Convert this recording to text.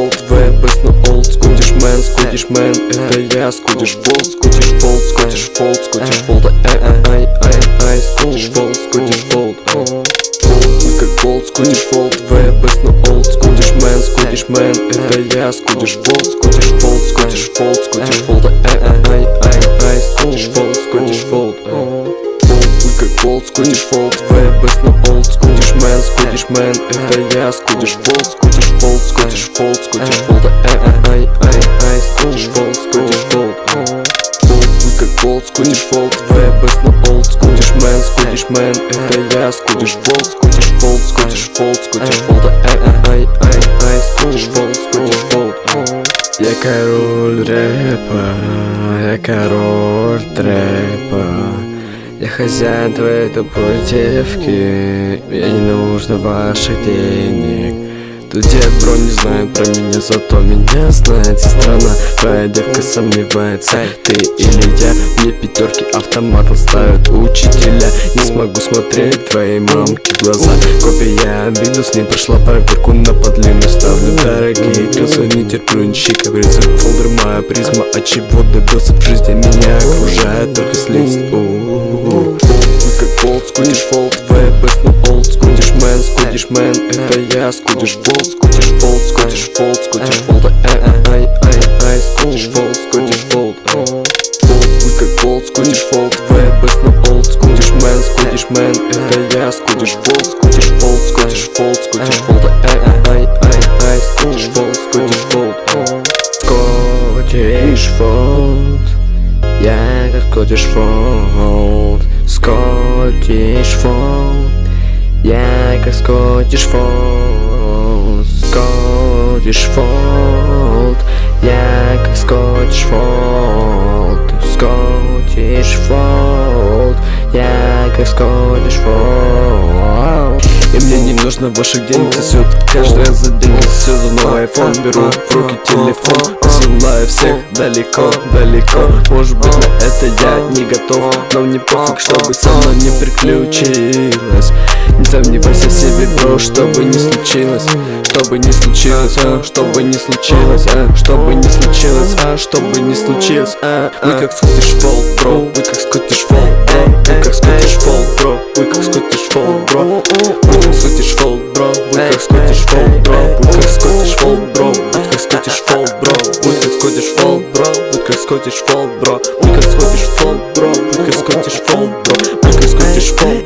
old way, best на old school Дишмен, скутишмен, это я Скутиш волт, скутиш волт, скутиш волт, скутиш волт Ай, ай, ай, ай, скутиш волт, скутиш волт как волт, скутиш волт, way, best на old school Дишмен, скутишмен, это я Скутиш волт, скутиш волт, скутиш волт, скутиш волт Ай, ай, ай, ай, скутиш волт, скутиш волт Волт, как волт, скутиш волт, way мэн Это я, скутишь фолд, скутишь фолд, скутишь фолд, скутишь фолд Ай, ай, ай, скутишь фолд, скутишь фолд Фолд, как фолд, скутишь фолд best no old, скутишь мэн, скутишь мэн Это я, скутишь фолд, скутишь фолд, скутишь фолд, скутишь фолд ай, ай, ай, скутишь фолд, скутишь фолд Я король рэпа, я король трэпа Я хозяин твоей тупой девки Мне не нужно ваших денег. Тут дед бро не знает про меня, зато меня знает. Сестра на твоя девка сомневается Ты или я, мне пятерки автоматом ставят учителя. Не смогу смотреть твоей мамке в глаза. Копия обиду, с ней прошла проверку на подлинную Ставлю. Дорогие клёсы, не терплю ничьи капризы Фолдер моя призма, от чего добился в жизни Меня окружает только слизь фолд, скутишь фолд Твоя best no old, скутишь мэн, скутишь мэн Это я, скутишь фолд, скутишь фолд, скутишь фолд, скутишь фолд Ай, ай, ай, ай, скутишь фолд, скутишь фолд Фолд, как фолд, скутишь фолд Твоя best no old, скутишь мэн, скутишь мэн Это я, скутишь фолд, скутишь фолд, скутишь фолд, скутишь фолд Ай, ай, ай, ай, скутишь фолд, скутишь фолд Скотиш фолд Я как скотиш фолд Скотиш фолд Я как скотиш фолд Скотиш фолд Я как скотиш фолд Скотиш фолд Я как скотиш фолд И мне не нужно ваших денег сосет Каждый раз за деньги все за новый iPhone. Беру в руки телефон Посылаю всех далеко, далеко. Может быть на это я не готов Но мне пофиг, чтобы со мной не приключилось. Не сомневайся в себе, бро, чтобы не случилось Чтобы не случилось, а, чтобы не случилось, а, чтобы не случилось, а, чтобы не случилось, а, Вы как скотиш фолд, бро, вы как скотиш фолд, бро Вы как скотиш фолд, бро, вы как скотиш фолд, бро Вы как скотиш фолд, бро, вы как скотиш фолд, бро Вы как скотиш фолд, бро, вы как скотиш фолд, бро Вы как скотиш фолд, бро, вы как скотиш фолд, бро Вы как скотиш фолд, бро, вы как скотиш фолд, бро Вы как скотиш вы